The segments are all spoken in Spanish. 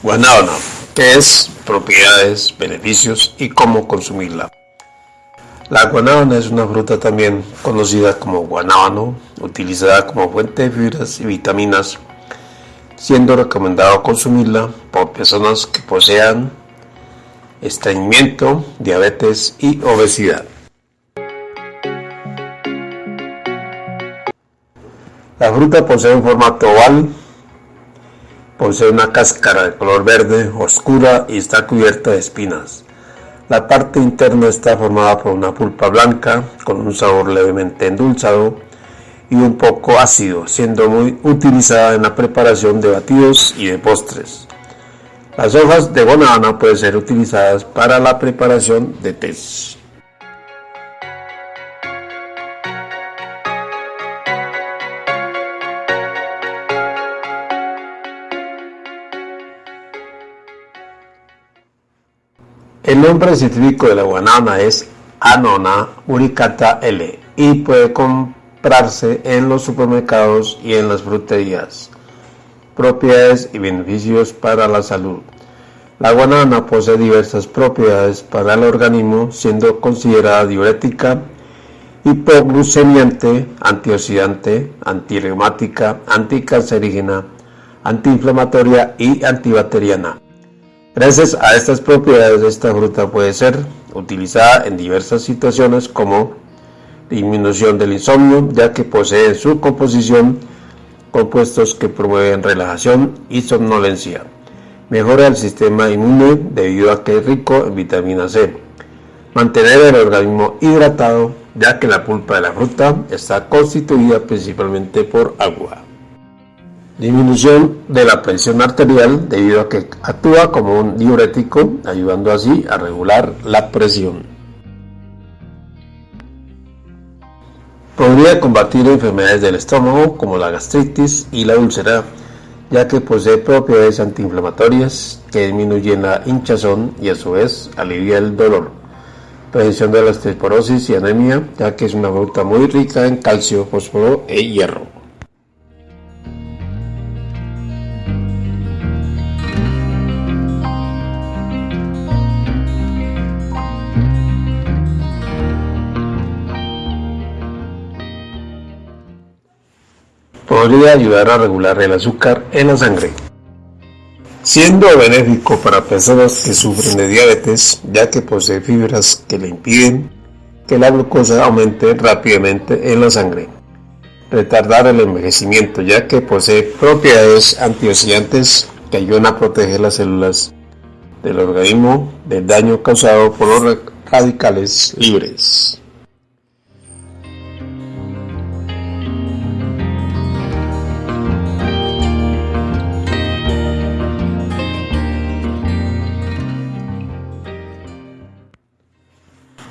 Guanábana, ¿qué es? Propiedades, beneficios y cómo consumirla. La guanábana es una fruta también conocida como guanábano, utilizada como fuente de fibras y vitaminas, siendo recomendado consumirla por personas que posean estreñimiento, diabetes y obesidad. La fruta posee un formato oval Posee una cáscara de color verde oscura y está cubierta de espinas. La parte interna está formada por una pulpa blanca con un sabor levemente endulzado y un poco ácido, siendo muy utilizada en la preparación de batidos y de postres. Las hojas de guanábana pueden ser utilizadas para la preparación de tés. El nombre científico de la guanábana es Anona uricata L y puede comprarse en los supermercados y en las fruterías. Propiedades y beneficios para la salud. La guanábana posee diversas propiedades para el organismo, siendo considerada diurética, hipoglucemiante, antioxidante, antirreumática, anticancerígena, antiinflamatoria y antibacteriana. Gracias a estas propiedades, esta fruta puede ser utilizada en diversas situaciones como disminución del insomnio, ya que posee en su composición compuestos que promueven relajación y somnolencia. Mejora el sistema inmune debido a que es rico en vitamina C. Mantener el organismo hidratado, ya que la pulpa de la fruta está constituida principalmente por agua. Disminución de la presión arterial debido a que actúa como un diurético, ayudando así a regular la presión. Podría combatir enfermedades del estómago como la gastritis y la úlcera, ya que posee propiedades antiinflamatorias que disminuyen la hinchazón y a su vez alivia el dolor. Prevención de la osteoporosis y anemia, ya que es una fruta muy rica en calcio, fósforo e hierro. Podría ayudar a regular el azúcar en la sangre, siendo benéfico para personas que sufren de diabetes, ya que posee fibras que le impiden que la glucosa aumente rápidamente en la sangre. Retardar el envejecimiento, ya que posee propiedades antioxidantes que ayudan a proteger las células del organismo del daño causado por los radicales libres.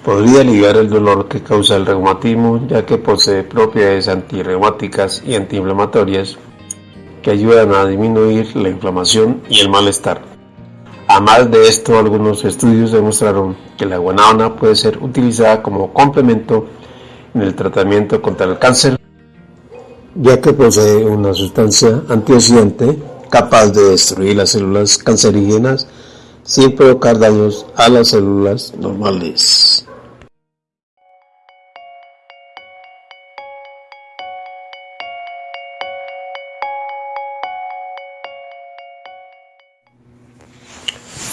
Podría aliviar el dolor que causa el reumatismo, ya que posee propiedades antirreumáticas y antiinflamatorias que ayudan a disminuir la inflamación y el malestar. Además de esto, algunos estudios demostraron que la guanábana puede ser utilizada como complemento en el tratamiento contra el cáncer, ya que posee una sustancia antioxidante capaz de destruir las células cancerígenas sin provocar daños a las células normales.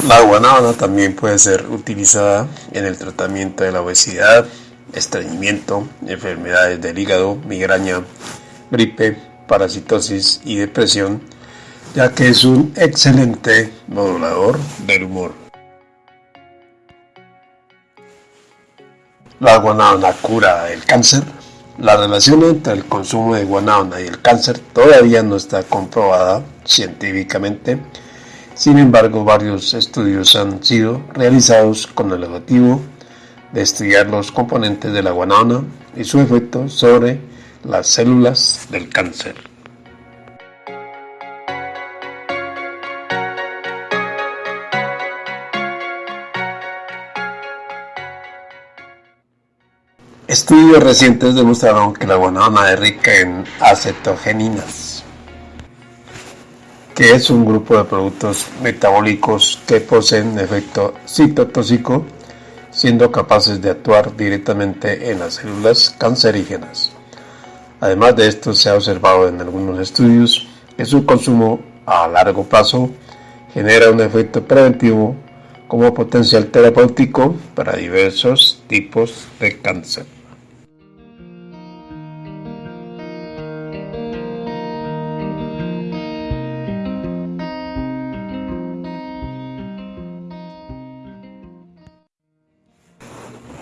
La guanábana también puede ser utilizada en el tratamiento de la obesidad, estreñimiento, enfermedades del hígado, migraña, gripe, parasitosis y depresión, ya que es un excelente modulador del humor. La guanábana cura el cáncer. La relación entre el consumo de guanábana y el cáncer todavía no está comprobada científicamente sin embargo, varios estudios han sido realizados con el objetivo de estudiar los componentes de la guanábana y su efecto sobre las células del cáncer. Estudios recientes demostraron que la guanábana es rica en acetogeninas que es un grupo de productos metabólicos que poseen efecto citotóxico, siendo capaces de actuar directamente en las células cancerígenas. Además de esto, se ha observado en algunos estudios que su consumo a largo plazo genera un efecto preventivo como potencial terapéutico para diversos tipos de cáncer.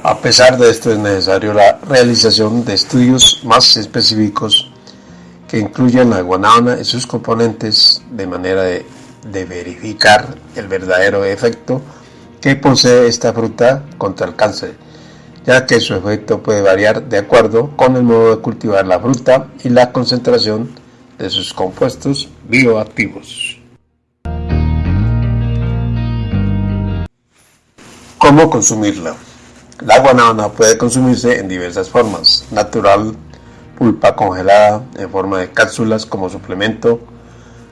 A pesar de esto es necesario la realización de estudios más específicos que incluyan la guanábana y sus componentes de manera de, de, verificar el verdadero efecto que posee esta fruta contra el cáncer, ya que su efecto puede variar de acuerdo con el modo de cultivar la fruta y la concentración de sus compuestos bioactivos. ¿Cómo consumirla? La guanábana puede consumirse en diversas formas, natural, pulpa congelada, en forma de cápsulas como suplemento,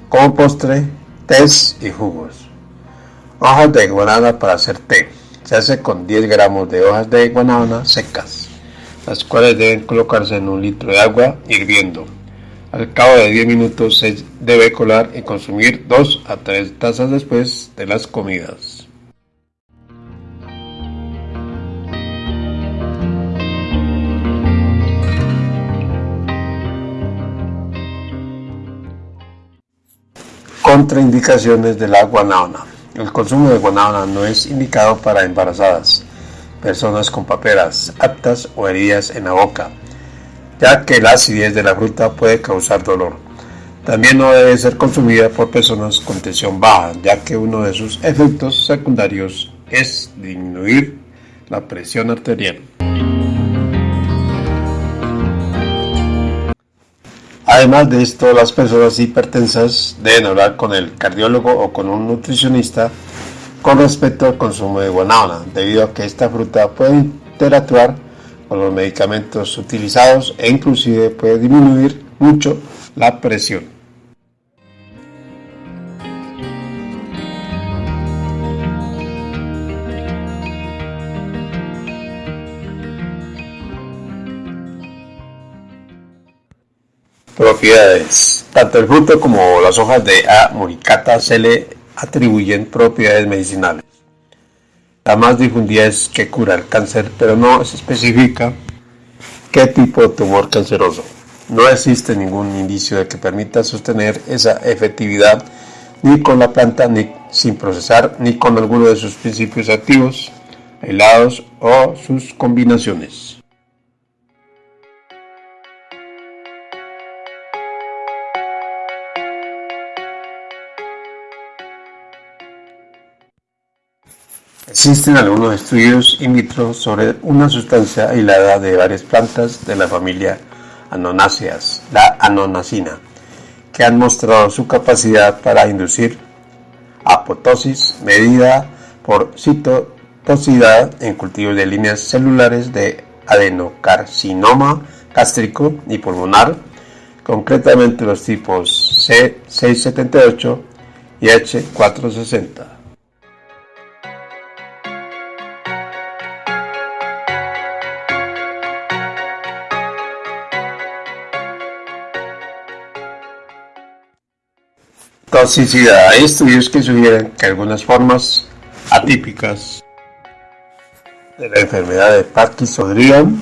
como postre, tés y jugos. Hojas de guanábana para hacer té. Se hace con 10 gramos de hojas de guanábana secas, las cuales deben colocarse en un litro de agua hirviendo. Al cabo de 10 minutos se debe colar y consumir 2 a 3 tazas después de las comidas. Contraindicaciones de la guanábana. El consumo de guanábana no es indicado para embarazadas, personas con paperas aptas o heridas en la boca, ya que la acidez de la fruta puede causar dolor. También no debe ser consumida por personas con tensión baja, ya que uno de sus efectos secundarios es disminuir la presión arterial. Además de esto, las personas hipertensas deben hablar con el cardiólogo o con un nutricionista con respecto al consumo de guanábana, debido a que esta fruta puede interactuar con los medicamentos utilizados e inclusive puede disminuir mucho la presión. Propiedades. Tanto el fruto como las hojas de A. muricata se le atribuyen propiedades medicinales. La más difundida es que cura el cáncer, pero no se especifica qué tipo de tumor canceroso. No existe ningún indicio de que permita sostener esa efectividad ni con la planta ni sin procesar ni con alguno de sus principios activos, aislados o sus combinaciones. Existen algunos estudios in vitro sobre una sustancia aislada de varias plantas de la familia Anonáceas, la anonacina, que han mostrado su capacidad para inducir apotosis medida por citotoxicidad en cultivos de líneas celulares de adenocarcinoma gástrico y pulmonar, concretamente los tipos C678 y H460. Toxicidad. Hay estudios que sugieren que algunas formas atípicas de la enfermedad de Parkinson podrían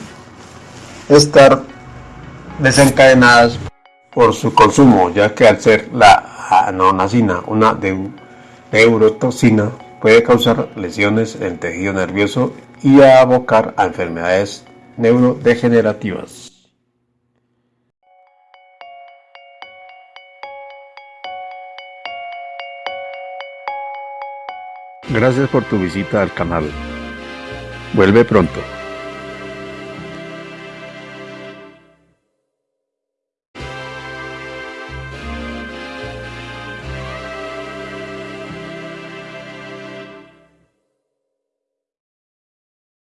estar desencadenadas por su consumo, ya que al ser la anonacina una neurotoxina puede causar lesiones en el tejido nervioso y abocar a enfermedades neurodegenerativas. Gracias por tu visita al canal. Vuelve pronto.